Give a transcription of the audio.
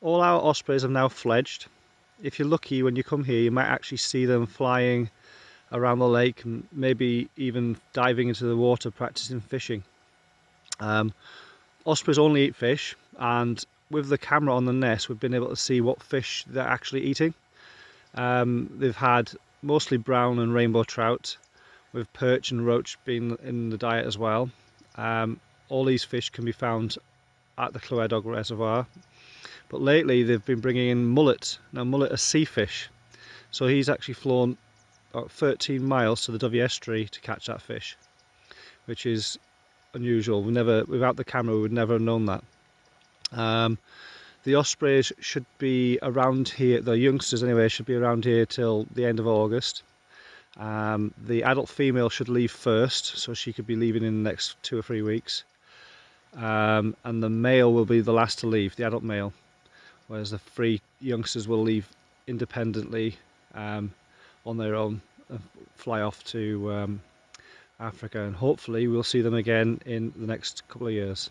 all our ospreys have now fledged. If you're lucky when you come here you might actually see them flying around the lake and maybe even diving into the water practicing fishing. Um, ospreys only eat fish and with the camera on the nest we've been able to see what fish they're actually eating. Um, they've had mostly brown and rainbow trout with perch and roach being in the diet as well. Um, all these fish can be found at the Clywedog Reservoir but lately they've been bringing in mullet. Now mullet are sea fish so he's actually flown about 13 miles to the Dovey Estuary to catch that fish which is unusual. We never, without the camera, we would never have known that. Um, the ospreys should be around here, the youngsters anyway, should be around here till the end of August. Um, the adult female should leave first, so she could be leaving in the next two or three weeks. Um, and the male will be the last to leave, the adult male, whereas the three youngsters will leave independently um, on their own and fly off to um, Africa and hopefully we'll see them again in the next couple of years.